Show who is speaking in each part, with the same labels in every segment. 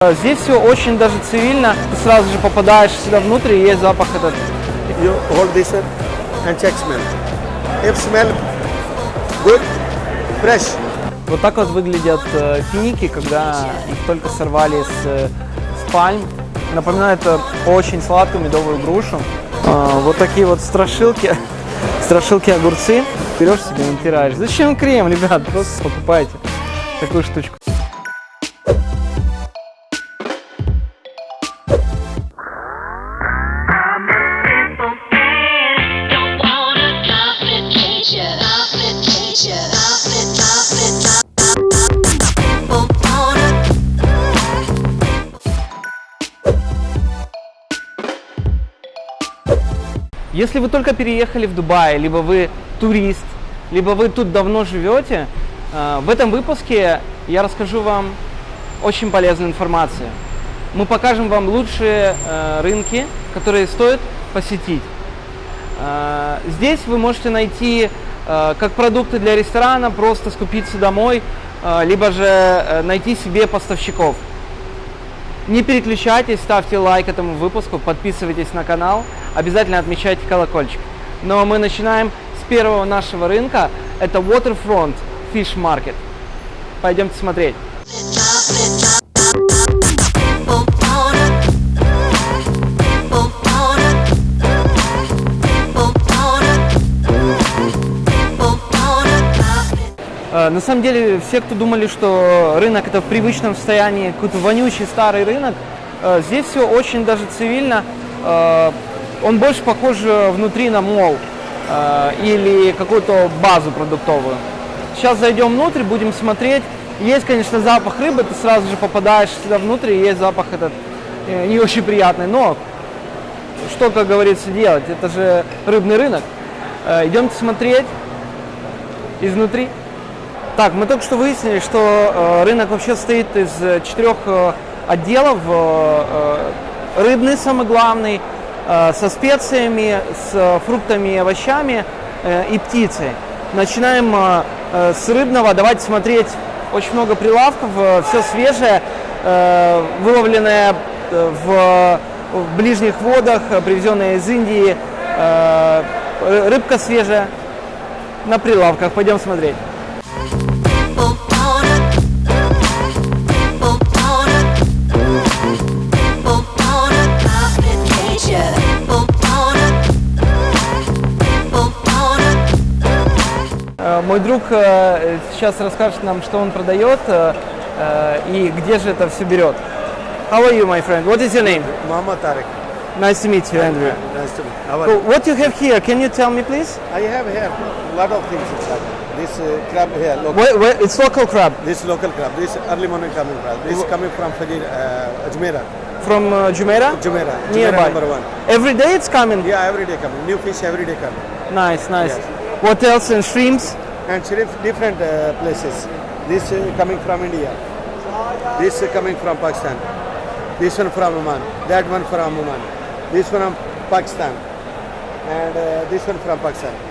Speaker 1: Э, Здесь все очень даже цивильно. Ты сразу же попадаешь сюда внутрь, и есть запах этот.
Speaker 2: You hold this and check smell. If smell good, fresh.
Speaker 1: Вот так вот выглядят э, финики, когда их только сорвали с, э, с пальм. Напоминает э, очень сладкую медовую грушу. А, вот такие вот страшилки, страшилки огурцы. Берешь себе, натираешь. Зачем крем, ребят? Просто покупайте такую штучку. Если вы только переехали в Дубай, либо вы турист, либо вы тут давно живете, э, в этом выпуске я расскажу вам очень полезную информацию. Мы покажем вам лучшие э, рынки, которые стоит посетить. Э, Здесь вы можете найти как продукты для ресторана, просто скупиться домой, либо же найти себе поставщиков. Не переключайтесь, ставьте лайк этому выпуску, подписывайтесь на канал, обязательно отмечайте колокольчик. Но мы начинаем с первого нашего рынка, это Waterfront Fish Market. Пойдемте смотреть. На самом деле, все, кто думали, что рынок это в привычном состоянии, какой-то вонючий старый рынок, э, здесь все очень даже цивильно. Э, Он больше похож э, внутри на мол или какую-то базу продуктовую. Сейчас зайдем внутрь, будем смотреть. Есть, конечно, запах рыбы, ты сразу же попадаешь сюда внутрь, и есть запах этот не очень приятный, но что, как говорится, делать? Это же рыбный рынок. Идемте смотреть изнутри. Так, мы только что выяснили, что э, рынок вообще состоит из э, четырех э, отделов. Рыбный самый главный, со специями, с фруктами и овощами и птицей. Начинаем с рыбного. Давайте смотреть. Очень много прилавков, все свежее, выловленное в, ближних водах, привезенное из Индии. ры- рыбка свежая на прилавках. Пойдем смотреть. Э, Мой друг э, сейчас расскажет нам, что он продает э, э, и где же это все берет. How are you, my friend? What is your name?
Speaker 2: Muhammad Tariq.
Speaker 1: Nice to meet you, Andrew.
Speaker 2: Nice to meet you.
Speaker 1: So what you have here? Can you tell me, please?
Speaker 2: I have here a lot of things inside. This uh, crab here, local.
Speaker 1: Where, where, it's local crab
Speaker 2: This local crab. This early morning coming crab. This coming from Fajir, uh, Ajmera.
Speaker 1: from uh, Jumeirah.
Speaker 2: Jumeirah. Jumeirah
Speaker 1: Nearby.
Speaker 2: number one.
Speaker 1: Every day it's coming.
Speaker 2: Yeah, every day coming. New fish every day coming.
Speaker 1: Nice, nice.
Speaker 2: Yes.
Speaker 1: What else? And shrimps?
Speaker 2: And shrimp different uh, places. This uh, coming from India. This uh, coming from Pakistan. This one from Oman. That one from Oman. This one from Pakistan. And uh, this one from Pakistan.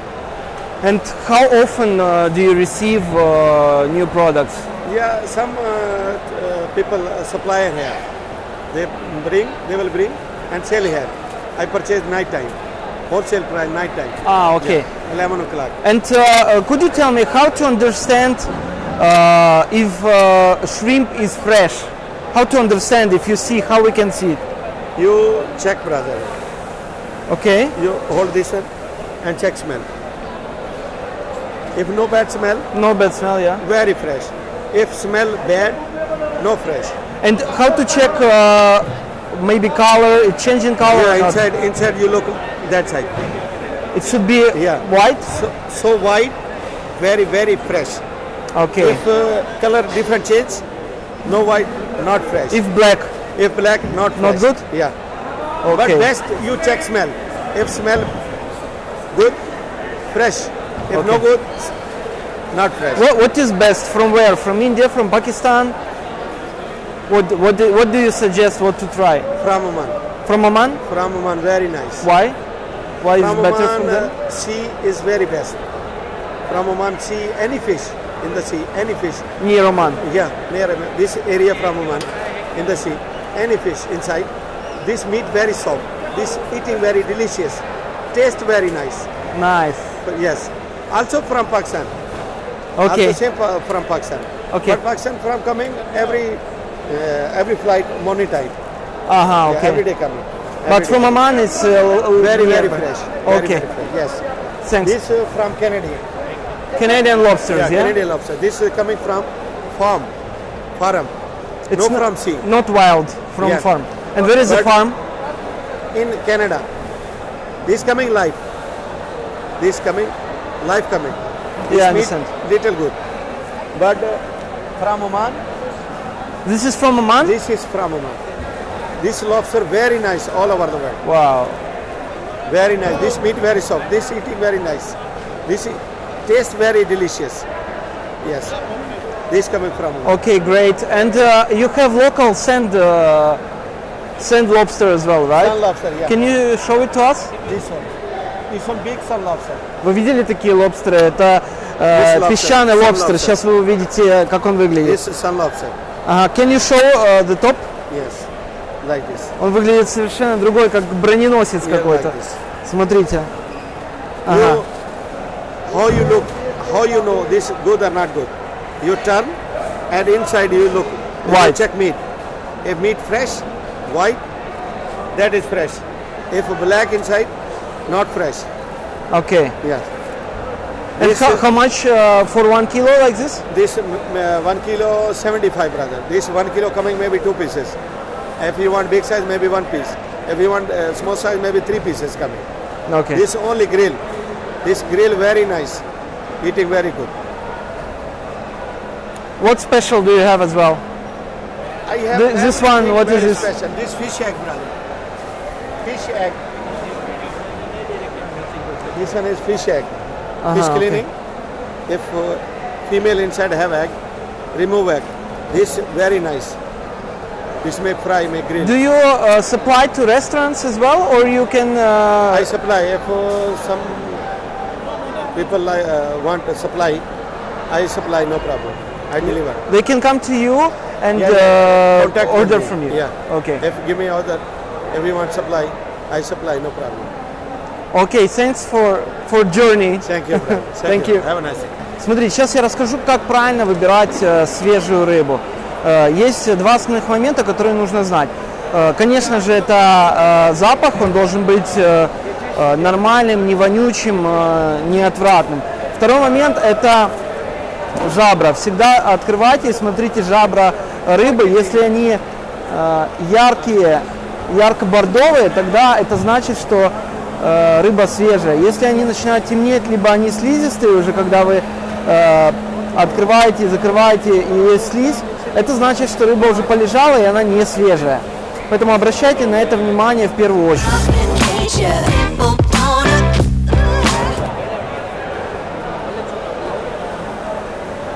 Speaker 1: And how often uh, do you receive uh, new products?
Speaker 2: Yeah, some uh, uh, people uh, supplier here. They bring, they will bring and sell here. I purchase night time, wholesale price night time.
Speaker 1: Ah, okay.
Speaker 2: Yeah, 11 o'clock.
Speaker 1: And uh, could you tell me how to understand uh, if uh, shrimp is fresh? How to understand if you see how we can see it?
Speaker 2: You check, brother.
Speaker 1: Okay.
Speaker 2: You hold this one and check smell. If no bad smell,
Speaker 1: No bad smell, yeah.
Speaker 2: very fresh. If smell bad, no fresh.
Speaker 1: And how to check uh, maybe color, changing color? or
Speaker 2: Yeah,
Speaker 1: not?
Speaker 2: inside, inside you look that side.
Speaker 1: It should be
Speaker 2: Yeah.
Speaker 1: white.
Speaker 2: So, so white, very, very fresh.
Speaker 1: Okay.
Speaker 2: If uh, color different change, no white, not fresh.
Speaker 1: If black,
Speaker 2: If black, not
Speaker 1: Not good?
Speaker 2: Yeah.
Speaker 1: okay.
Speaker 2: But best you check smell. If smell good, fresh. If no good, not fresh.
Speaker 1: What, what is best? From where? From India? From Pakistan? What what do, what do you suggest? What to try?
Speaker 2: From Oman.
Speaker 1: From Oman?
Speaker 2: From Oman, very nice.
Speaker 1: Why? Why is
Speaker 2: From
Speaker 1: better
Speaker 2: Oman,
Speaker 1: from them?
Speaker 2: uh, sea is very best. From Oman, sea, any fish in the sea, any fish.
Speaker 1: Near Oman.
Speaker 2: Yeah, near this area from Oman, in the sea, any fish inside. This meat very soft. This eating very delicious. Taste very nice.
Speaker 1: Nice.
Speaker 2: Yes. Also from Pakistan.
Speaker 1: Okay.
Speaker 2: same from Pakistan.
Speaker 1: Okay.
Speaker 2: But Pakistan from coming every uh, every flight monetized.
Speaker 1: Uh
Speaker 2: -huh,
Speaker 1: okay.
Speaker 2: Yeah, every day coming. Every
Speaker 1: but
Speaker 2: day.
Speaker 1: from Oman, it's uh,
Speaker 2: very very fresh.
Speaker 1: Okay.
Speaker 2: Very, very fresh. Yes.
Speaker 1: Thanks.
Speaker 2: This uh, from Canadian.
Speaker 1: Canadian lobsters.
Speaker 2: Yeah,
Speaker 1: yeah?
Speaker 2: Canadian lobster. This is coming from farm, farm.
Speaker 1: It's
Speaker 2: no
Speaker 1: not,
Speaker 2: from sea.
Speaker 1: Not wild from
Speaker 2: yeah.
Speaker 1: farm. And where is
Speaker 2: but the
Speaker 1: farm?
Speaker 2: In Canada. This coming live. This coming live coming.
Speaker 1: Yeah, understand.
Speaker 2: little good. But uh, from Oman,
Speaker 1: This is from Oman?
Speaker 2: this is from Oman. This lobster very nice all over the world.
Speaker 1: Wow.
Speaker 2: Very nice. This meat very soft. This eating very nice. This i- taste very delicious. Yes. This coming from Oman.
Speaker 1: Okay, great. And uh, you have local sand uh, sand lobster as well, right?
Speaker 2: Sun lobster, yeah.
Speaker 1: Can you show it to us?
Speaker 2: This one. Big sun lobster.
Speaker 1: Вы видели такие лобстеры? Это э,
Speaker 2: lobster,
Speaker 1: песчаный
Speaker 2: sun
Speaker 1: лобстер.
Speaker 2: lobster.
Speaker 1: Сейчас вы увидите, как он выглядит.
Speaker 2: This is sun lobster.
Speaker 1: Ага. Can you show uh, the top?
Speaker 2: Yes. Like this.
Speaker 1: Он выглядит совершенно другой, как броненосец
Speaker 2: Yeah,
Speaker 1: какой-то.
Speaker 2: like this.
Speaker 1: Смотрите. Ага.
Speaker 2: You, how you look, how you know this good or not good? You turn and inside you look. You
Speaker 1: White.
Speaker 2: check meat. If meat fresh, white, that is fresh. If black inside, not fresh.
Speaker 1: Okay.
Speaker 2: Yes.
Speaker 1: And
Speaker 2: This,
Speaker 1: how, how much uh, for one kilo like this?
Speaker 2: This uh, one kilo 75 brother. This one kilo coming maybe two pieces. If you want big size, maybe one piece. If you want uh, small size, maybe three pieces coming.
Speaker 1: Okay.
Speaker 2: This only grill. This grill very nice. Eating very good.
Speaker 1: What special do you have as well?
Speaker 2: I have
Speaker 1: Th- this one, what is this?
Speaker 2: Special. This fish egg, brother. Fish egg. This one is fish egg.
Speaker 1: Uh-huh,
Speaker 2: fish
Speaker 1: okay.
Speaker 2: cleaning. If uh, female inside have egg, remove egg. This very nice. This may fry, may grill.
Speaker 1: Do you uh, supply to restaurants as well, or you can?
Speaker 2: I
Speaker 1: Uh,
Speaker 2: supply. If uh, some people uh, want a supply, I supply, no problem. I deliver.
Speaker 1: they can come to you and
Speaker 2: Yeah,
Speaker 1: uh, order from you.
Speaker 2: Yeah.
Speaker 1: Okay.
Speaker 2: If give me order, if you want supply, I supply, no problem.
Speaker 1: Okay. Thanks for for journey.
Speaker 2: Thank you, brother.
Speaker 1: Thank you.
Speaker 2: Have a nice day.
Speaker 1: Смотри, сейчас я расскажу, как правильно выбирать э, свежую рыбу. Э, есть два основных момента, которые нужно знать. Э, конечно же, это э, запах, он должен быть э, э, нормальным, не вонючим, э, не отвратным. Второй момент – это жабра. Всегда открывайте и смотрите жабра рыбы. Если они э, яркие, ярко-бордовые, тогда это значит, что э, рыба свежая. Если они начинают темнеть, либо они слизистые уже, когда вы э, открываете, закрываете и есть слизь, это значит, что рыба уже полежала и она не свежая. Поэтому обращайте на это внимание в первую очередь.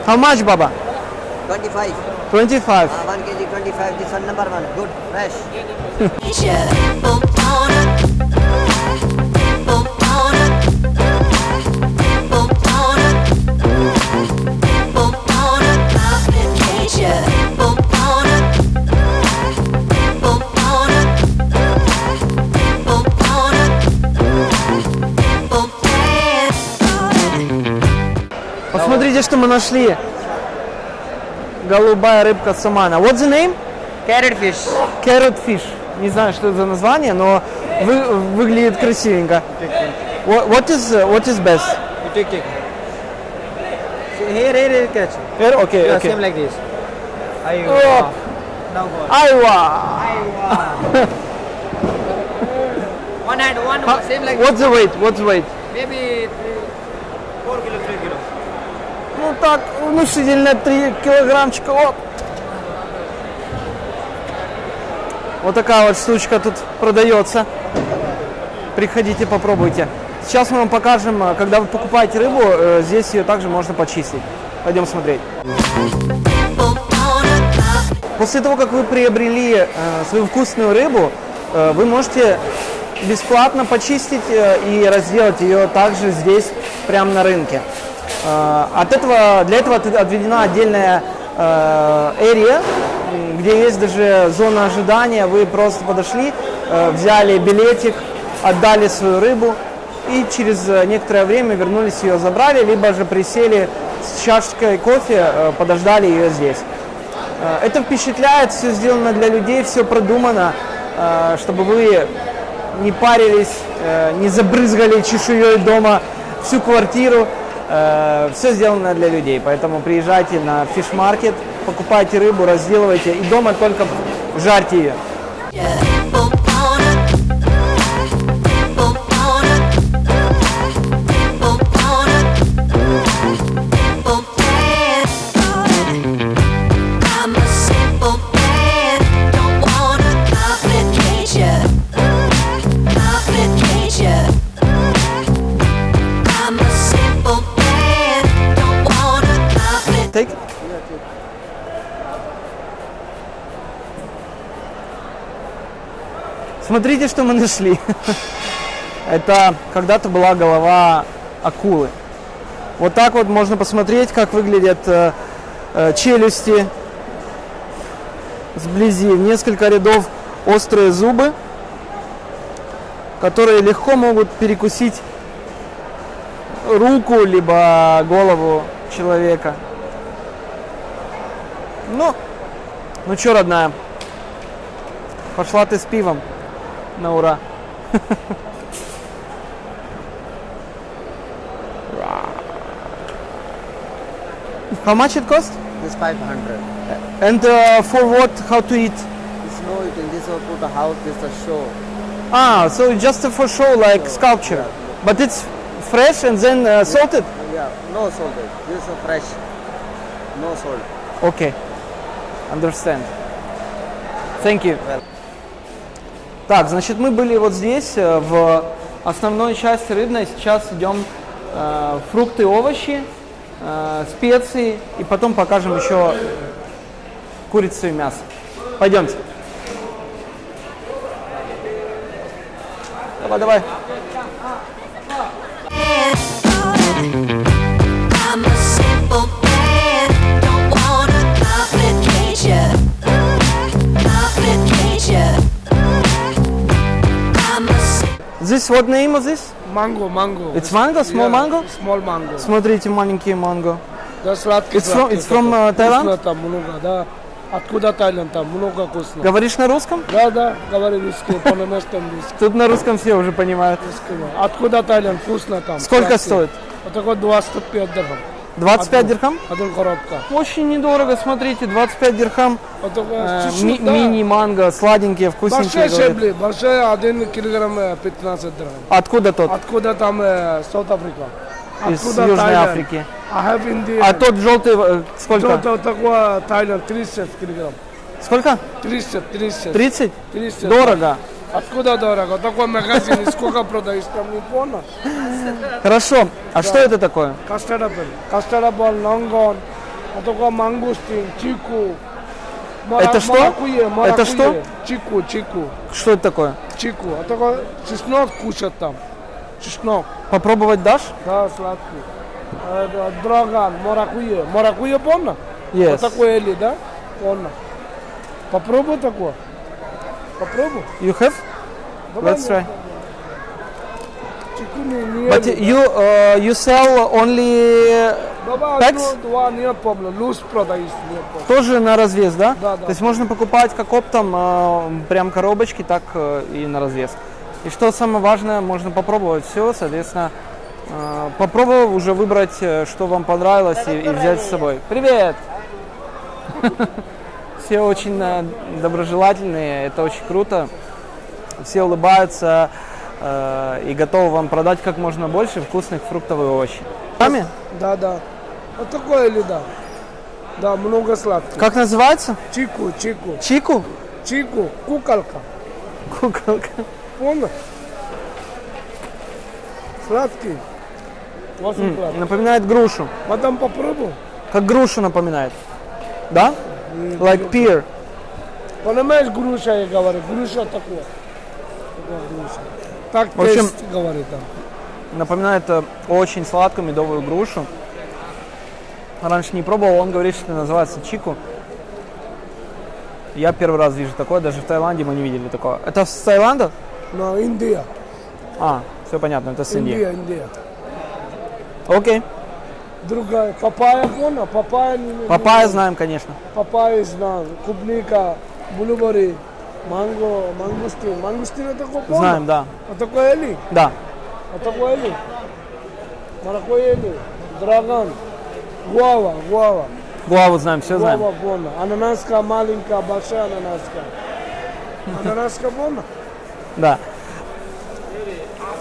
Speaker 1: How much, Baba?
Speaker 3: 25.
Speaker 1: 25.
Speaker 3: Uh, 1 kg 25. This one number one. Good. Fresh.
Speaker 4: a
Speaker 1: Посмотрите, что мы нашли. Голубая рыбка самана. What's the name?
Speaker 3: Carrot fish.
Speaker 1: Carrot fish. Не знаю, что это за название, но вы- выглядит красивенько. What, what is uh, what is best?
Speaker 3: You take, take. Here, here, here, catch.
Speaker 1: Here? Okay,
Speaker 3: Yeah,
Speaker 1: okay.
Speaker 3: Same like this. Aywa.
Speaker 1: Oh.
Speaker 3: Now go.
Speaker 1: Айва!
Speaker 3: One hand, one, same like
Speaker 1: What's the weight? What's the weight?
Speaker 3: maybe three, 4 kilo, 3 kilo.
Speaker 1: Ну так, внушительно 3 килограммчика. Оп. Вот такая вот штучка тут продается. Приходите, попробуйте. Сейчас мы вам покажем, э, когда вы покупаете рыбу, э, здесь ее также можно почистить. Пойдем смотреть. После того, как вы приобрели э, свою вкусную рыбу, вы можете бесплатно почистить и разделать ее также здесь, прямо на рынке. Э, от этого, для этого от- отведена отдельная э, area, где есть даже зона ожидания. Вы просто подошли, э, взяли билетик, отдали свою рыбу и через некоторое время вернулись ее забрали, либо же присели с чашкой кофе, подождали ее здесь. Это впечатляет, все сделано для людей, все продумано, чтобы вы не парились, не забрызгали чешуей дома всю квартиру. Все сделано для людей, поэтому приезжайте на фиш-маркет, покупайте рыбу, разделывайте и дома только жарьте ее. Смотрите, что мы нашли. Это когда-то была голова акулы. Вот так вот можно посмотреть, как выглядят э, э, челюсти сблизи. Несколько рядов острые зубы, которые легко могут перекусить руку либо голову человека. Ну, ну чё, родная, пошла ты с пивом на ура. How much it cost?
Speaker 3: This 500.
Speaker 1: And uh, for what? How to eat?
Speaker 3: This no eating. This will put the house. This is a show.
Speaker 1: Ah, so just for show, like sculpture. But it's fresh and then uh, salted?
Speaker 3: Yeah, no salted. This is a fresh. No salt.
Speaker 1: Окей. Understand. Thank you.
Speaker 3: Well.
Speaker 1: Так, значит, мы были вот здесь, э, в основной части рыбной. Сейчас идем э, фрукты, овощи, э, специи. И потом покажем еще курицу и мясо. Пойдемте. Давай, давай. This what name of this?
Speaker 5: Mango, mango.
Speaker 1: It's mango, small
Speaker 5: Yeah,
Speaker 1: mango?
Speaker 5: Small mango.
Speaker 1: Смотрите, маленькие манго.
Speaker 5: Да, сладкий,
Speaker 1: It's from- it's from, uh, Thailand?
Speaker 5: Вкусно там много, да. Откуда Таиланд там? Много вкусно.
Speaker 1: Говоришь на русском?
Speaker 5: Да, да, говори русский, по-немецки русский.
Speaker 1: Тут на русском все уже понимают.
Speaker 5: Откуда Таиланд? Вкусно там.
Speaker 1: Сколько стоит?
Speaker 5: Вот такой 25 дирхам.
Speaker 1: 25 дирхам?
Speaker 5: Один коробка.
Speaker 1: Очень недорого, смотрите, 25 дирхам.
Speaker 5: Такой
Speaker 1: Э, ми-
Speaker 5: да.
Speaker 1: Мини-манго, сладенькие, вкусненькие.
Speaker 5: Большие шебли, большие один килограмм э, 15 дирхам.
Speaker 1: Откуда тот?
Speaker 5: Откуда там э, South Africa?
Speaker 1: Из
Speaker 5: Откуда
Speaker 1: Южной
Speaker 5: Таиланд?
Speaker 1: Африки.
Speaker 5: India.
Speaker 1: А тот желтый э, сколько?
Speaker 5: Вот такой Таиланд 30 килограмм.
Speaker 1: Сколько?
Speaker 5: 30, 30.
Speaker 1: 30?
Speaker 5: 30.
Speaker 1: Дорого.
Speaker 5: Откуда дорого? Такой магазин, сколько продаешь, там не понял.
Speaker 1: Хорошо. А что это такое?
Speaker 5: Custard apple, лонгон, а такой мангустин, чику.
Speaker 1: Это что? Это что?
Speaker 5: Чику, чику,
Speaker 1: Что это такое?
Speaker 5: чику. А такой чеснок кушать там. Чеснок,
Speaker 1: Попробовать дашь?
Speaker 5: да, сладкий. Да, Драган, маракуйя. Маракуйя помню?
Speaker 1: Yes.
Speaker 5: Вот такой или, да? Помню. Попробуй такой. Попробуй.
Speaker 1: You have?
Speaker 5: Давай,
Speaker 1: Let's try.
Speaker 5: Не
Speaker 1: But you uh, you sell only packs?
Speaker 5: проблем.
Speaker 1: тоже на развес, да?
Speaker 5: Да, да.
Speaker 1: То есть можно покупать как оптом э, прям коробочки, так э, и на развес. И что самое важное, можно попробовать все, соответственно, э, попробовав уже выбрать, э, что вам понравилось и, и взять с собой. Привет! Все очень э, доброжелательные, это очень круто. Все улыбаются э, и готовы вам продать как можно больше вкусных фруктов и овощей. Сами?
Speaker 5: Да, да. Вот такое или да? Да, много сладких.
Speaker 1: Как называется?
Speaker 5: Чику, чику,
Speaker 1: Чику?
Speaker 5: чику, куколка.
Speaker 1: Куколка.
Speaker 5: Понял? Сладкий. Очень сладкий.
Speaker 1: Напоминает грушу.
Speaker 5: Потом попробуй.
Speaker 1: Как грушу напоминает. Да? Like pear.
Speaker 5: Понимаешь, груша я говорю, груша такое. Такая груша. Так
Speaker 1: В общем-
Speaker 5: тест говорит там.
Speaker 1: Напоминает э, очень сладкую медовую грушу. Раньше не пробовал, он говорит, что это называется чику. Я первый раз вижу такое, даже в Таиланде мы не видели такого. Это с Таиланда?
Speaker 5: No, India.
Speaker 1: А, все понятно, это с Индии.
Speaker 5: India, India.
Speaker 1: Окей.
Speaker 5: Другая. Папайя, понял? Папайя. не- не-
Speaker 1: Папайя знаем, конечно.
Speaker 5: Папайя знаю. Клубника, blueberry, манго, мангустин. Мангустин это такой, понял?
Speaker 1: Знаем, да.
Speaker 5: А такое ели?
Speaker 1: Да.
Speaker 5: А такое ели? Маракую ели. Dragon. Гуава, гуава.
Speaker 1: Гуаву знаем, все знаем.
Speaker 5: Гуава, понял. Ананаска маленькая, большая ананаска. Ананаска, понял?
Speaker 1: Да.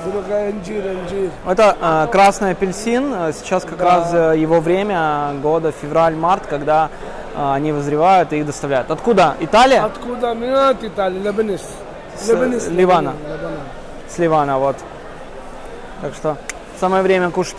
Speaker 5: Инжир, инжир.
Speaker 1: Это э, красный апельсин. Э, Сейчас как раз э, его время года февраль-март, когда э, они вызревают и их доставляют. Откуда? Италия?
Speaker 5: Откуда? Не от Италии, Лебенис.
Speaker 1: С
Speaker 5: Лебенис.
Speaker 1: Ливана.
Speaker 5: Лебенис.
Speaker 1: С Ливана, вот. Так что самое время кушать.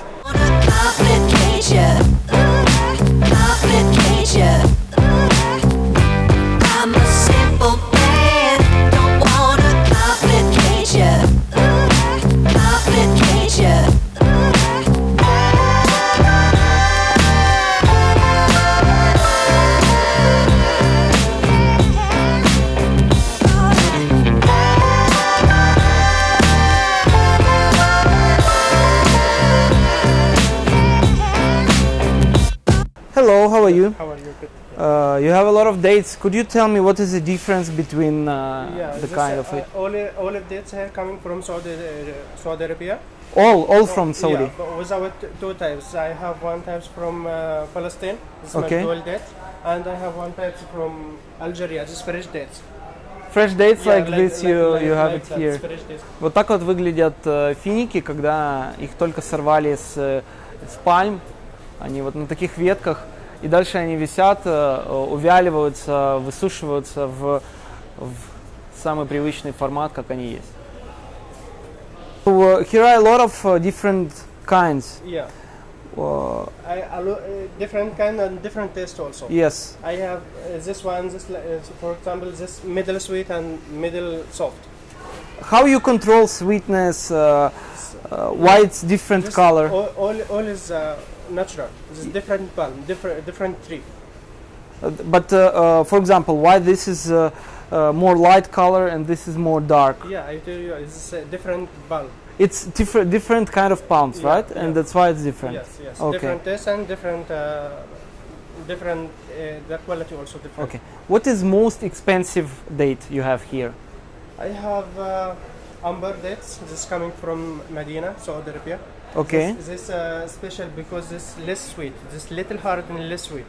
Speaker 1: Hello, how are you?
Speaker 6: How are you? Good.
Speaker 1: Uh, you have a lot of dates. Could you tell me what is the difference between uh,
Speaker 6: Yeah,
Speaker 1: the
Speaker 6: this,
Speaker 1: kind
Speaker 6: uh,
Speaker 1: of it?
Speaker 6: all all of this here coming from Saudi uh, Saudi Arabia.
Speaker 1: All, all from Saudi.
Speaker 6: Yeah, but without two types. I have one type from uh, Palestine. This
Speaker 1: Okay.
Speaker 6: is dual date, and I have one type from Algeria. This is fresh dates.
Speaker 1: Fresh dates
Speaker 6: Yeah,
Speaker 1: like, this you,
Speaker 6: like-
Speaker 1: you have
Speaker 6: like
Speaker 1: it
Speaker 6: that,
Speaker 1: here.
Speaker 6: fresh dates.
Speaker 1: Вот так вот выглядят э, финики, когда их только сорвали с, э, с пальм. Они вот на таких ветках. И дальше они висят, э, увяливаются, высушиваются в, в самый привычный формат, как они есть. So, uh, here are a lot of uh, different kinds.
Speaker 6: Yeah,
Speaker 1: Uh,
Speaker 6: I, uh, different kind and different taste also.
Speaker 1: yes.
Speaker 6: I have uh, this one. This uh, for example, this middle sweet and middle soft.
Speaker 1: How you control sweetness? Uh, uh, why it's different
Speaker 6: This
Speaker 1: color?
Speaker 6: All, all, all is uh, natural. This is different palm, different different tree.
Speaker 1: Uh, But uh, uh, for example, why this is uh, uh, more light color and this is more dark?
Speaker 6: Yeah, I tell you, it's a different bulb.
Speaker 1: It's different, different kind of palms,
Speaker 6: Yeah,
Speaker 1: right? And that's why it's different.
Speaker 6: Yes, yes.
Speaker 1: Okay.
Speaker 6: Different taste and different, uh, different. Uh, the quality also different.
Speaker 1: Okay. What is most expensive date you have here?
Speaker 6: I have uh, amber dates. This is coming from Medina, Saudi Arabia.
Speaker 1: Okay.
Speaker 6: This, this uh, special because this less sweet. This little hard and less sweet.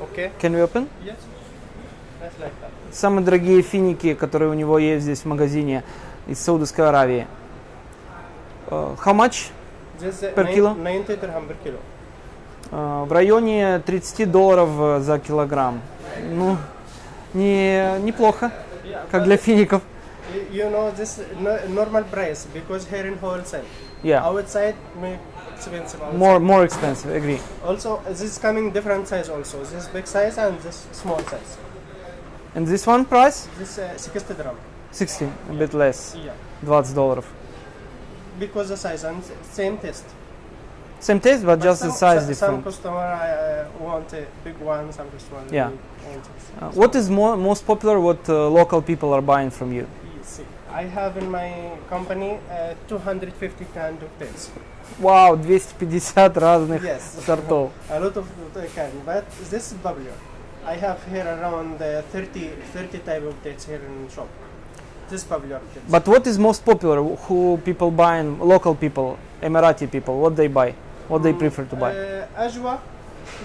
Speaker 6: Okay.
Speaker 1: Can we open?
Speaker 6: Yes. That's like that.
Speaker 1: Самые дорогие финики, которые у него есть здесь в магазине из Саудовской Аравии. Uh, how much?
Speaker 6: This uh,
Speaker 1: Per kilo?
Speaker 6: 90 dirham per kilo.
Speaker 1: Uh, в районе 30 долларов э, за килограмм. Ну, не, неплохо,
Speaker 6: Yeah,
Speaker 1: как для фиников.
Speaker 6: You know this no, normal price because here in wholesale.
Speaker 1: Yeah,
Speaker 6: Outside make expensive. Outside.
Speaker 1: more, more expensive, agree.
Speaker 6: Also, this is coming different size also. This big size and this small size.
Speaker 1: And this one price?
Speaker 6: This uh, 60 dirham.
Speaker 1: 60, a bit less,
Speaker 6: Yeah.
Speaker 1: 20 долларов.
Speaker 6: Because the size and s- same taste.
Speaker 1: Same taste, but just the
Speaker 6: some,
Speaker 1: size
Speaker 6: some,
Speaker 1: different.
Speaker 6: Some customer uh, want a big one, some customer
Speaker 1: Yeah.
Speaker 6: want this.
Speaker 1: Uh, what is more, most popular, what uh, local people are buying from you?
Speaker 6: See, I have in my company uh, 250 kind of dates.
Speaker 1: Вау, 250 разных
Speaker 6: Yes.
Speaker 1: сортов.
Speaker 6: A lot of uh, kind, but this is popular. I have here around uh, 30, 30 type of dates here in shop. This is popular dates.
Speaker 1: But what is most popular? Who people buying? Local people, Emirati people, what they buy? What they prefer to buy?
Speaker 6: Uh, Ajwa,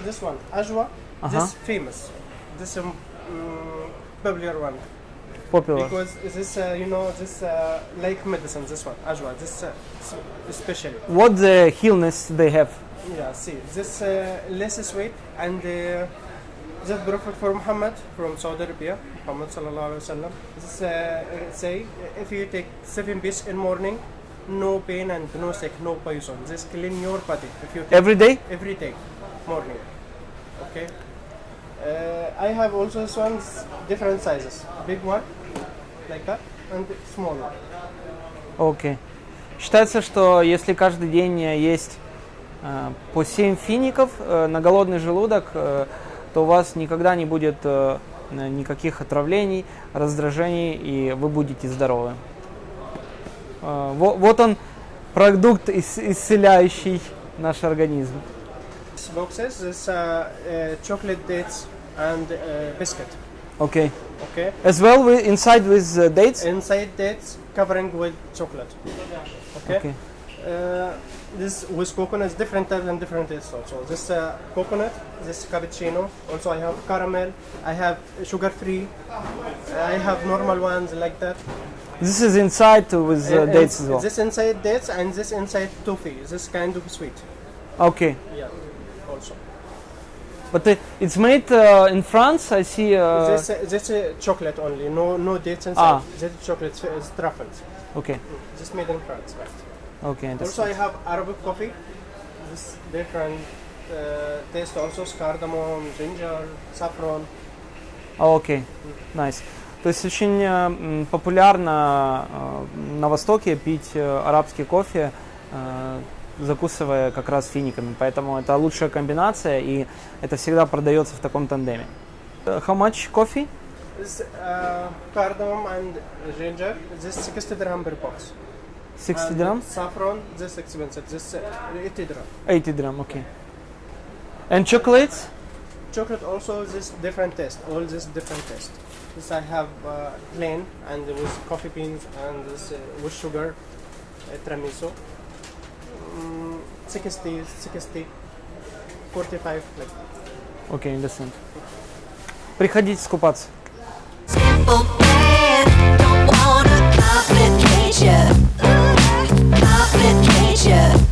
Speaker 6: this one, Ajwa,
Speaker 1: Uh-huh.
Speaker 6: this famous, this um, mm, popular one
Speaker 1: Popular.
Speaker 6: because this uh, you know this uh, like medicine. This one, Ajwa, this uh, especially.
Speaker 1: What the illness they have?
Speaker 6: Yeah, see, this uh, less sweet and uh, the Prophet for Muhammad from Saudi Arabia, Muhammad sallallahu alaihi wasallam. This uh, say if you take seven piece in morning, no pain and no sick, no poison. This clean your body If you
Speaker 1: every day,
Speaker 6: every day, morning. Okay. Uh, I have also this ones different sizes. Big one, like that, and small one.
Speaker 1: Окей. Считается, что если каждый день э, есть э, по 7 фиников э, на голодный желудок, э, то у вас никогда не будет э, никаких отравлений, раздражений, и вы будете здоровы. Э, во- Вот он, продукт, ис- исцеляющий наш организм.
Speaker 6: Boxes uh, uh, chocolate dates and uh, biscuit.
Speaker 1: Okay.
Speaker 6: Okay.
Speaker 1: As well, we, inside with uh, dates.
Speaker 6: Inside dates covering with chocolate. Okay.
Speaker 1: Okay.
Speaker 6: Uh, this with coconut is different types and different tastes also. This uh, coconut, this cappuccino. Also, I have caramel. I have sugar free. I have normal ones like that.
Speaker 1: This is inside with uh, dates as well.
Speaker 6: This inside dates and this inside toffee. This kind of sweet.
Speaker 1: Okay.
Speaker 6: Yeah. Also.
Speaker 1: But uh, it's made uh, in France. I see. Uh,
Speaker 6: this uh, this uh, chocolate only. No no dates inside.
Speaker 1: Ah.
Speaker 6: This chocolate is truffles.
Speaker 1: Okay.
Speaker 6: This made in France, right?
Speaker 1: Okay.
Speaker 6: Also, I have Arabic coffee. This different uh, taste also cardamom, ginger, saffron.
Speaker 1: А, Окей. Nice. То есть очень э, м, популярно э, на Востоке пить э, арабский кофе, э, закусывая как раз финиками. Поэтому это лучшая комбинация, и это всегда продается в таком тандеме. Э, How much coffee?
Speaker 6: This uh, cardamom and ginger. This 60 dirham per box.
Speaker 1: 60
Speaker 6: And
Speaker 1: dirham?
Speaker 6: Saffron. This expensive. This uh, 80 dirham.
Speaker 1: 80 dirham, okay. And chocolates?
Speaker 6: Chocolate also this different taste. All this different taste. This I have uh, plain and with coffee beans and this uh, with sugar, uh, tiramisu. Mm, 60, 60, 45 like.
Speaker 1: Окей, understand. Приходите скупаться.
Speaker 4: Simple man, don't wanna complicate ya. Complicate ya.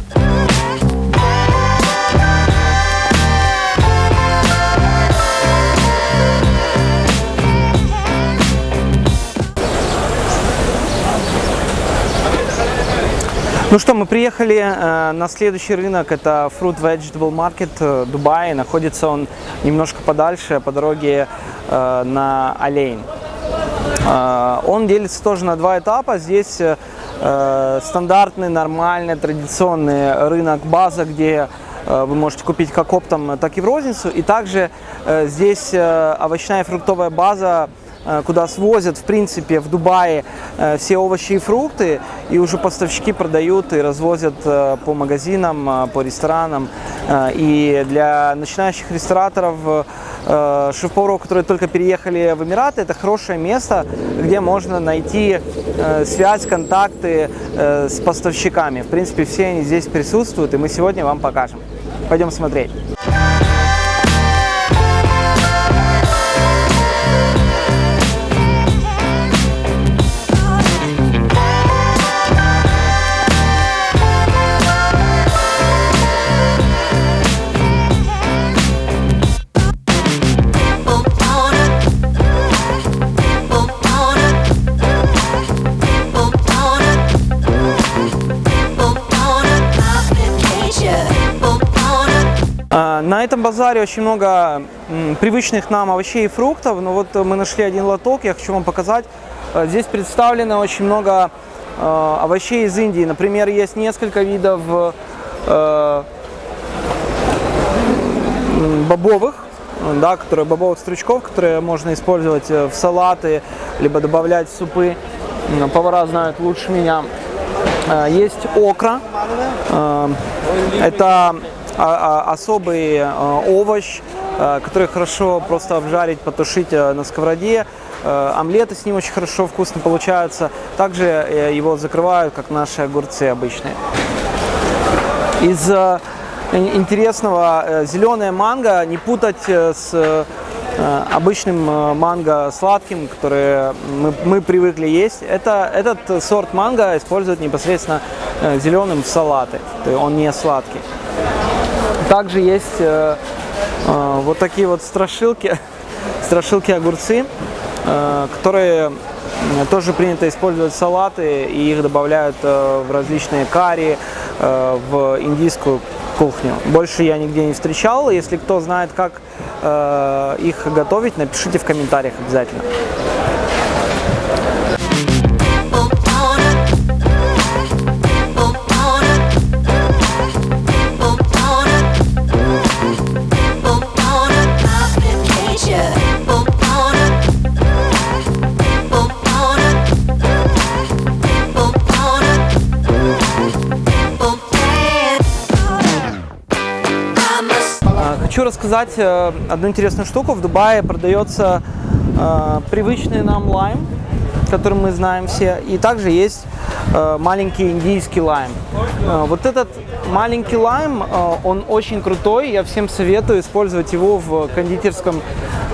Speaker 1: Ну что, мы приехали э, на следующий рынок, это Fruit Vegetable Market э, Дубай. Находится он немножко подальше, по дороге э, на Олейн. Э, он делится тоже на два этапа. Здесь э, стандартный, нормальный, традиционный рынок база, где э, вы можете купить как оптом, так и в розницу. И также э, здесь э, овощная и фруктовая база, куда свозят, в принципе, в Дубае э, все овощи и фрукты, и уже поставщики продают и развозят э, по магазинам, э, по ресторанам. Э, И для начинающих рестораторов, э, шеф-поваров, которые только переехали в Эмираты, это хорошее место, где можно найти э, связь, контакты э, с поставщиками. В принципе, все они здесь присутствуют, и мы сегодня вам покажем. Пойдем смотреть. На этом базаре очень много привычных нам овощей и фруктов, но вот мы нашли один лоток, я хочу вам показать. Э, Здесь представлено очень много э, овощей из Индии. Например, есть несколько видов э, бобовых, да, которые, бобовых стручков, которые можно использовать в салаты, либо добавлять в супы. Повара знают лучше меня. Есть окра. Это особый э, овощ, э, который хорошо просто обжарить, потушить э, на сковороде. Омлеты с ним очень хорошо, вкусно получаются. Также его закрывают, как наши огурцы обычные. Из ин- интересного зеленая манго не путать с обычным манго сладким, который мы, мы привыкли есть. Это, этот сорт манго используют непосредственно зеленым в салаты, он не сладкий. Также есть э, э, вот такие вот страшилки, страшилки огурцы, э, которые м, тоже принято использовать салаты, и их добавляют э, в различные карри, э, в индийскую кухню. Больше я нигде не встречал. Если кто знает, как э, их готовить, напишите в комментариях обязательно. Рассказать э, одну интересную штуку. В Дубае продается э, привычный нам лайм, который мы знаем все, и также есть э, маленький индийский лайм. Э, вот этот маленький лайм, э, он очень крутой, я всем советую использовать его в кондитерском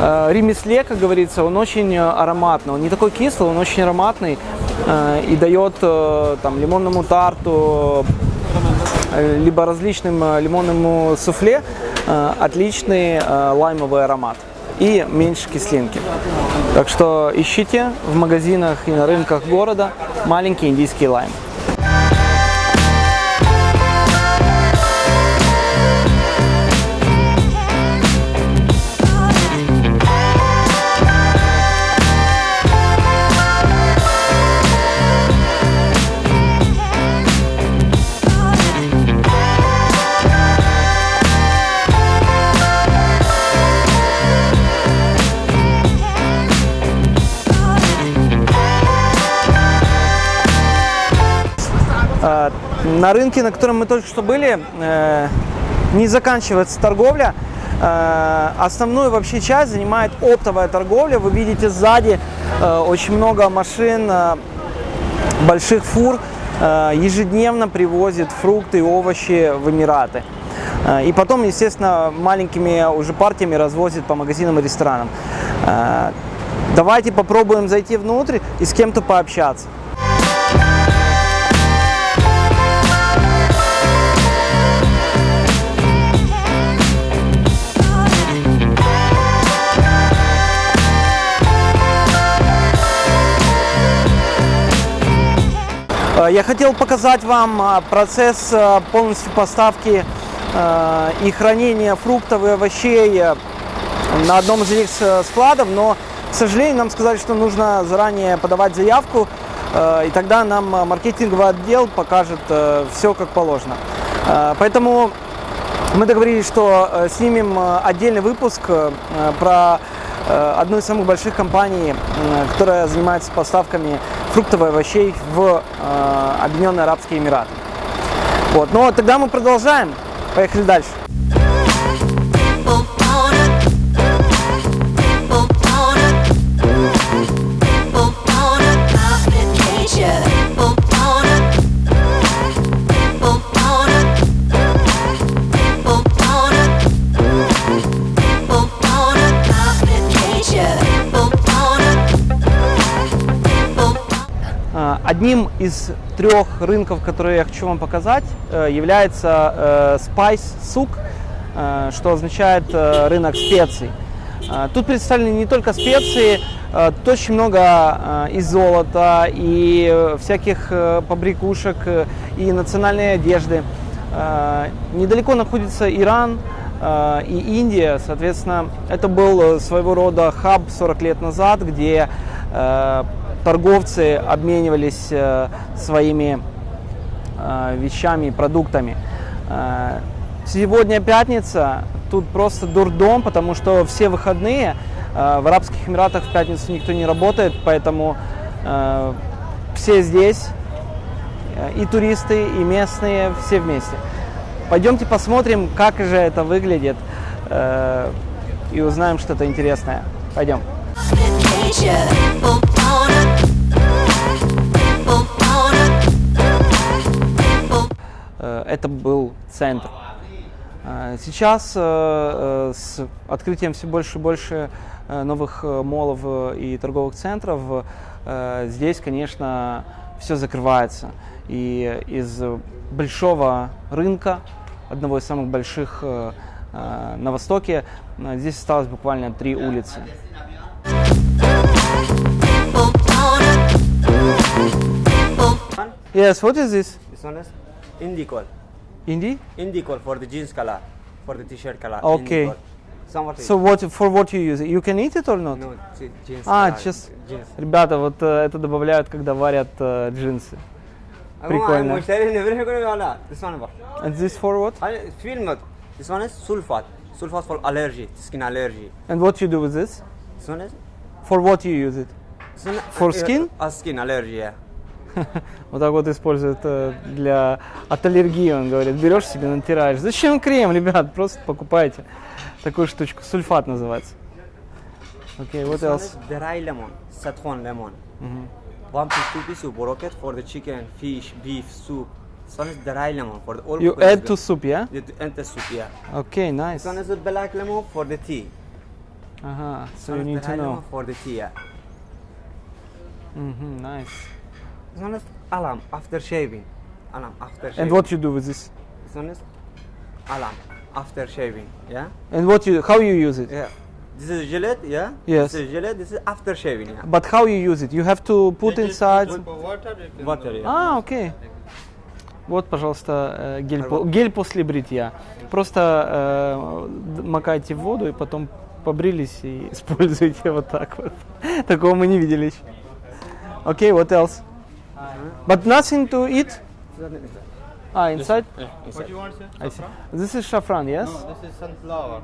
Speaker 1: э, ремесле, как говорится. Он очень э, ароматный, он не такой кислый, он очень ароматный э, и дает э, там лимонному тарту, э, либо различным лимонному суфле отличный э, лаймовый аромат и меньше кислинки. Так что ищите в магазинах и на рынках города маленький индийский лайм. На рынке, на котором мы только что были, э, не заканчивается торговля. Э, Основную вообще часть занимает оптовая торговля. Вы видите сзади э, очень много машин, больших фур ежедневно привозят фрукты и овощи в Эмираты. И потом, естественно, маленькими уже партиями развозят по магазинам и ресторанам. Давайте попробуем зайти внутрь и с кем-то пообщаться. Я хотел показать вам э, процесс э, полностью поставки э, и хранения фруктов и овощей э, на одном из этих складов, но, к сожалению, нам сказали, что нужно заранее подавать заявку, э, и тогда нам э, маркетинговый отдел покажет все как положено. Э, Поэтому мы договорились, что э, снимем э, отдельный выпуск э, про э, одну из самых больших компаний, э, которая занимается поставками фруктов и овощей в э, Объединенные Арабские Эмираты. Вот. Но тогда мы продолжаем. Поехали дальше. Одним из трех рынков, которые я хочу вам показать, э, является э, Spice Souk, э, что означает рынок специй. Тут представлены не только специи, тут очень много и золота, и всяких побрякушек, и национальной одежды. Недалеко находится Иран, и Индия, соответственно, это был своего рода хаб 40 лет назад, где торговцы обменивались э, своими э, вещами и продуктами. Э, Сегодня пятница, тут просто дурдом, потому что все выходные в Арабских Эмиратах в пятницу никто не работает, поэтому все здесь, и туристы, и местные, все вместе. Пойдемте посмотрим, как же это выглядит, и узнаем что-то интересное. Пойдем.
Speaker 4: complicate
Speaker 1: это был центр. Э, Сейчас э, э, с открытием все больше и больше э, новых э, молов э, и торговых центров э, здесь, конечно, все закрывается. И из большого рынка, одного из самых больших э, э, на Востоке, э, здесь осталось буквально три улицы. Yes, what is this?
Speaker 3: This one is Indicol.
Speaker 1: Indie?
Speaker 3: Indicol for the jeans color, for the t-shirt color.
Speaker 1: Okay.
Speaker 3: Indicol. Somewhat
Speaker 1: So what for what you use? it? You can eat it or not?
Speaker 3: no je- jeans.
Speaker 1: А,
Speaker 3: color,
Speaker 1: just-
Speaker 3: jeans.
Speaker 1: Ребята, вот э, это добавляют, когда варят э, джинсы. Прикольно.
Speaker 3: I'm sharing everything going on. This one what?
Speaker 1: And this for what?
Speaker 3: I feel not. This one is sulfat. Sulfat for allergy, skin allergy.
Speaker 1: And what you do with this?
Speaker 3: This one is
Speaker 1: For what you use it?
Speaker 3: this one,
Speaker 1: For
Speaker 3: uh,
Speaker 1: skin?
Speaker 3: Uh, skin allergy. Yeah.
Speaker 1: Вот так вот используют э, для от аллергии, он говорит. Берешь себе, натираешь. Зачем крем, ребят? Просто покупайте такую штучку. Сульфат называется. Окей, what
Speaker 3: This one
Speaker 1: else?
Speaker 3: dry lemon, saffron lemon. One piece, two piece you broke it for the chicken, fish, beef, soup. This one is dry lemon for the all
Speaker 1: You add to soup, yeah?
Speaker 3: You add the soup, yeah.
Speaker 1: Okay, nice.
Speaker 3: This one is a black lemon for the tea.
Speaker 1: Ага,
Speaker 3: This
Speaker 1: so you need to know.
Speaker 3: for the tea, yeah.
Speaker 1: Мгм, nice.
Speaker 3: This one is alam after shaving. Alam after shaving.
Speaker 1: And what you do with this?
Speaker 3: One is alam after shaving, yeah.
Speaker 1: And what you, how you use it?
Speaker 3: Yeah. This is Gillette, yeah.
Speaker 1: Yes.
Speaker 3: This is Gillette. This is after shaving, yeah.
Speaker 1: But how you use it? You have to put inside.
Speaker 3: Water, yeah.
Speaker 1: А, окей. Вот, пожалуйста, э, гель, по- гель после бритья. Просто э, д- макайте в воду и потом побрились и используйте вот так вот. Такого мы не видели еще. Окей, what else? But nothing to eat? А, inside?
Speaker 7: What you want, sir?
Speaker 1: I see. This is saffron, yes?
Speaker 7: No, this is sunflower.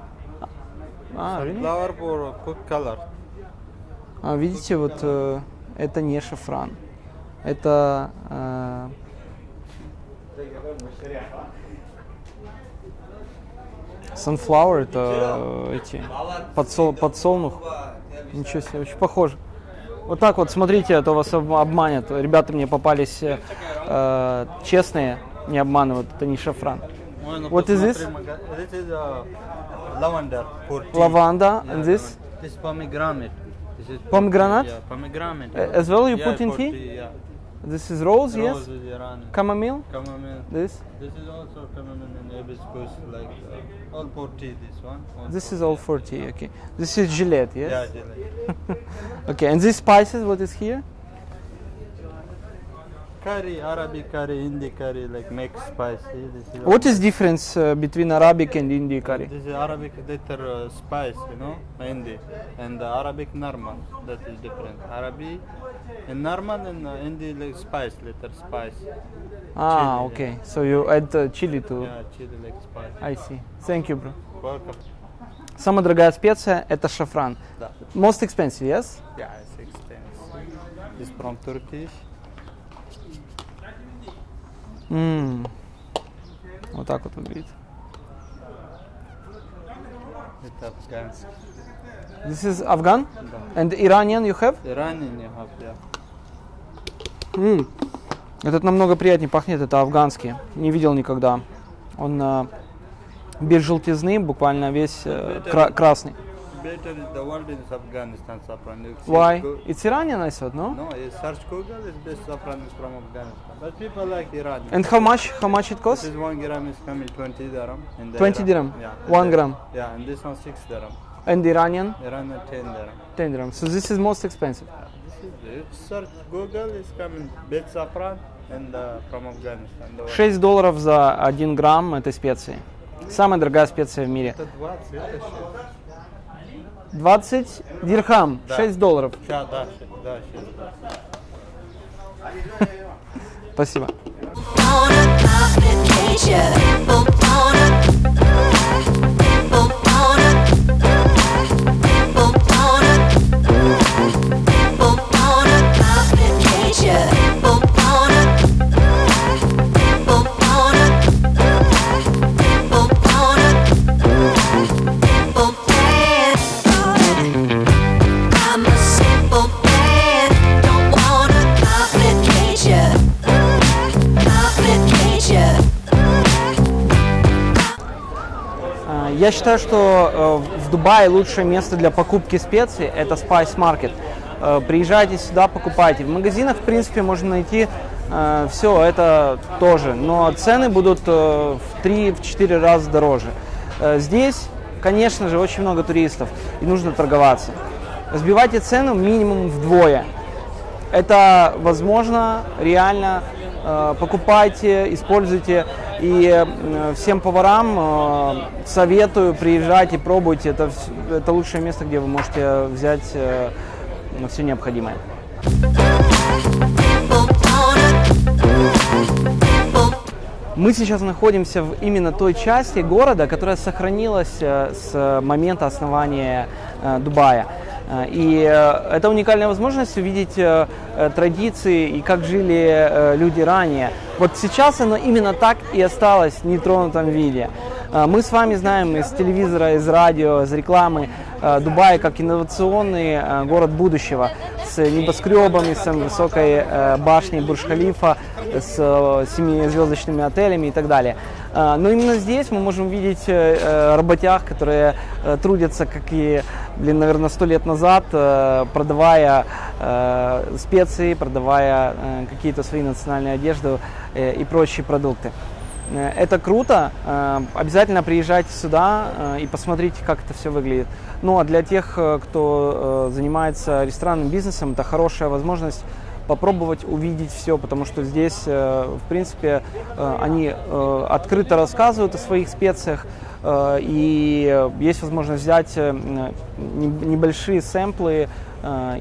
Speaker 1: А, really?
Speaker 7: Sunflower for cook color.
Speaker 1: А, видите, вот э, это не шафран. Это э, sunflower, это э, эти подсол, подсолнух. Ничего себе, очень похоже. Вот так вот, смотрите, а то вас об- обманят. Ребята мне попались э, э, честные, не обманывают, это не шафран. What is this?
Speaker 7: This is uh, lavender for tea.
Speaker 1: Лаванда,
Speaker 7: Yeah,
Speaker 1: and this?
Speaker 7: This pomegranate. This is
Speaker 1: Pomegranate?
Speaker 7: tea, Yeah, pomegranate.
Speaker 1: Uh, as well you
Speaker 7: yeah,
Speaker 1: put in
Speaker 7: for
Speaker 1: tea?
Speaker 7: yeah.
Speaker 1: This is rose, yes?
Speaker 7: Rose is Iran.
Speaker 1: Chamomile,
Speaker 7: Chamomile.
Speaker 1: this?
Speaker 7: This is also chamomile and hibiscus, like uh, all for tea. This one. All
Speaker 1: This is all
Speaker 7: tea.
Speaker 1: for tea, okay. This is Gillette, yes?
Speaker 7: Yeah, jelly.
Speaker 1: Okay, and these spices, what is here?
Speaker 7: curry, Arabic curry, Hindi curry, like mixed spice. See, This is
Speaker 1: What is difference uh, between Arabic and Indian curry?
Speaker 7: This is Arabic little uh, spice, you know, Hindi, and the Arabic normal. That is different. Arabic and normal and uh, Hindi like spice, little spice.
Speaker 1: Ah,
Speaker 7: Chili,
Speaker 1: okay. So you add uh, chili to.
Speaker 7: Yeah, chili like spice.
Speaker 1: I see. Thank you, bro.
Speaker 7: Welcome.
Speaker 1: Самая дорогая специя это шафран.
Speaker 7: Да.
Speaker 1: Most expensive, yes?
Speaker 7: Yeah, it's expensive. It's from Turkish.
Speaker 1: М. Вот так вот выглядит.
Speaker 7: It's Afghansk.
Speaker 1: This is Afghan? And Iranian you have?
Speaker 7: Iranian you have, yeah.
Speaker 1: М. Этот намного приятнее пахнет, это афганский. Не видел никогда. Он э, без желтизны, буквально весь э, кра- красный.
Speaker 7: Better is the world is Afghanistan saffron.
Speaker 1: Why? It's Iranian, I thought, no?
Speaker 7: No, you search Google, it's best saffron is from Afghanistan. But people like Iran.
Speaker 1: And how much? How much it costs?
Speaker 7: This is one gram is coming 20 dirham. In the
Speaker 1: 20
Speaker 7: Iran.
Speaker 1: dirham?
Speaker 7: Yeah.
Speaker 1: One gram?
Speaker 7: Yeah, and this one 6 dirham.
Speaker 1: And Iranian?
Speaker 7: Iran at 10 dirham.
Speaker 1: 10 dirham. So this is most expensive.
Speaker 7: This is, search Google, is coming best saffron and uh, from Afghanistan. The one.
Speaker 1: 6 долларов за 1 грамм этой специи. Самая дорогая специя в мире.
Speaker 7: Это 20, это.
Speaker 1: 20 дирхам,
Speaker 7: Да.
Speaker 1: 6 долларов.
Speaker 7: Ща, да, да, да.
Speaker 1: Спасибо. Я считаю, что э, в Дубае лучшее место для покупки специй – это Spice Market. Э, Приезжайте сюда, покупайте. В магазинах, в принципе, можно найти все это тоже, но цены будут э, в 3-4 раза дороже. Э, Здесь, конечно же, очень много туристов, и нужно торговаться. Сбивайте цену минимум вдвое. Это возможно, реально. Э, Покупайте, используйте. И э, всем поварам э, советую, приезжайте, пробуйте. Это, вс- это лучшее место, где вы можете взять все необходимое. Мы сейчас находимся в именно той части города, которая сохранилась э, с момента основания э, Дубая. Э, И э, это уникальная возможность увидеть э, э, традиции и как жили люди ранее. Вот сейчас оно именно так и осталось в нетронутом виде. Э, Мы с вами знаем из телевизора, из радио, из рекламы Дубай как инновационный город будущего с небоскребами, с высокой башней Бурж-Халифа, с семизвездочными отелями и так далее. Э, Но именно здесь мы можем видеть э, э, работяг, которые э, трудятся, как и, блин, наверное, сто лет назад, продавая специи, продавая какие-то свои национальные одежды и прочие продукты. Это круто. Обязательно приезжайте сюда и посмотрите, как это все выглядит. Ну а для тех, кто занимается ресторанным бизнесом, это хорошая возможность попробовать увидеть все, потому что здесь, э, в принципе, э, они э, открыто рассказывают о своих специях, и есть возможность взять не- небольшие сэмплы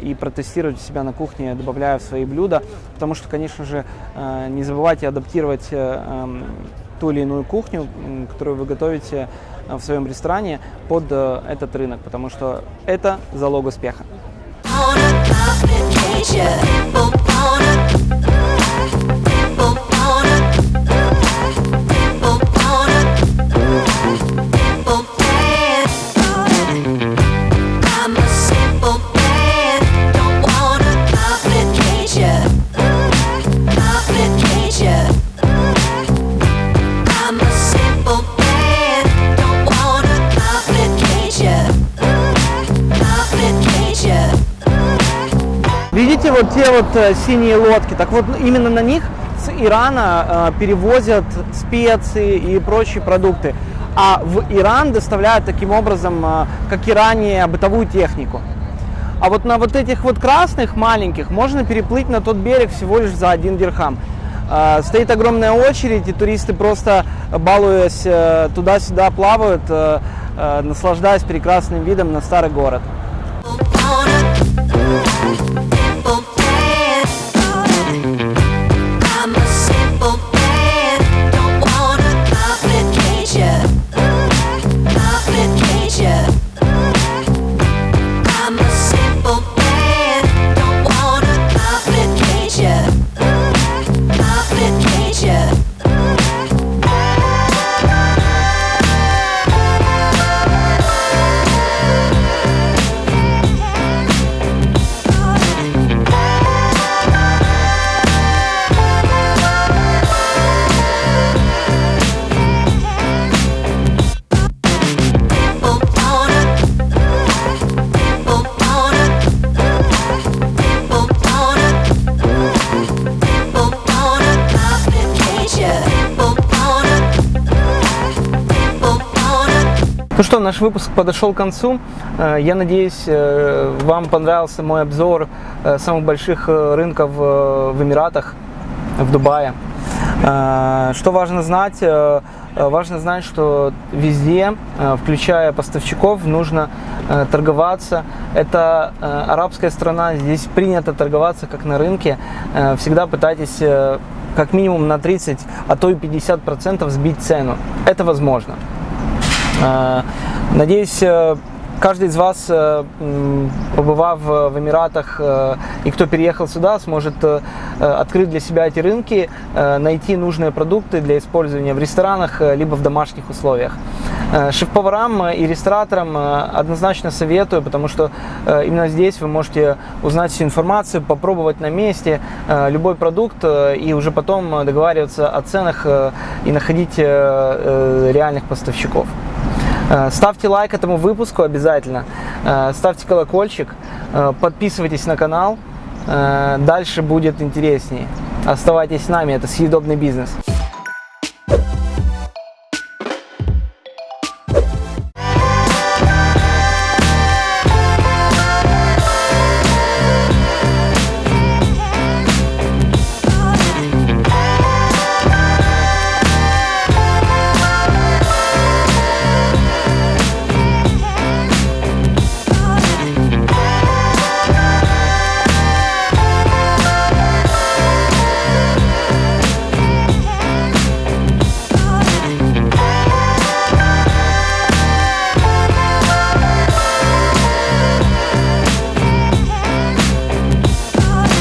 Speaker 1: и протестировать себя на кухне, добавляя в свои блюда, потому что, конечно же, не забывайте адаптировать эм, ту или иную кухню, которую вы готовите в своем ресторане под этот рынок, потому что это залог успеха. Те вот э, синие лодки? Так вот именно на них с Ирана э, перевозят специи и прочие продукты. А в Иран доставляют таким образом, э, как и ранее, бытовую технику. А вот на вот этих вот красных маленьких можно переплыть на тот берег всего лишь за один дирхам. Стоит огромная очередь, и туристы просто, балуясь, туда-сюда плавают, наслаждаясь прекрасным видом на старый город. Наш выпуск подошел к концу. Э, Я надеюсь, э, вам понравился мой обзор э, самых больших рынков в Эмиратах, в Дубае. Что важно знать? Важно знать, что везде, включая поставщиков, нужно торговаться. Это арабская страна, здесь принято торговаться как на рынке. Всегда пытайтесь как минимум на 30, а то и 50% сбить цену. Это возможно. Э, Надеюсь, э, каждый из вас, э, побывав э, в Эмиратах и кто переехал сюда, сможет открыть для себя эти рынки, найти нужные продукты для использования в ресторанах либо в домашних условиях. Шеф-поварам и рестораторам однозначно советую, потому что именно здесь вы можете узнать всю информацию, попробовать на месте любой продукт и уже потом договариваться о ценах и находить реальных поставщиков. Э, Ставьте лайк этому выпуску обязательно, Э, ставьте колокольчик, э, подписывайтесь на канал, дальше будет интереснее. Оставайтесь с нами, это съедобный бизнес.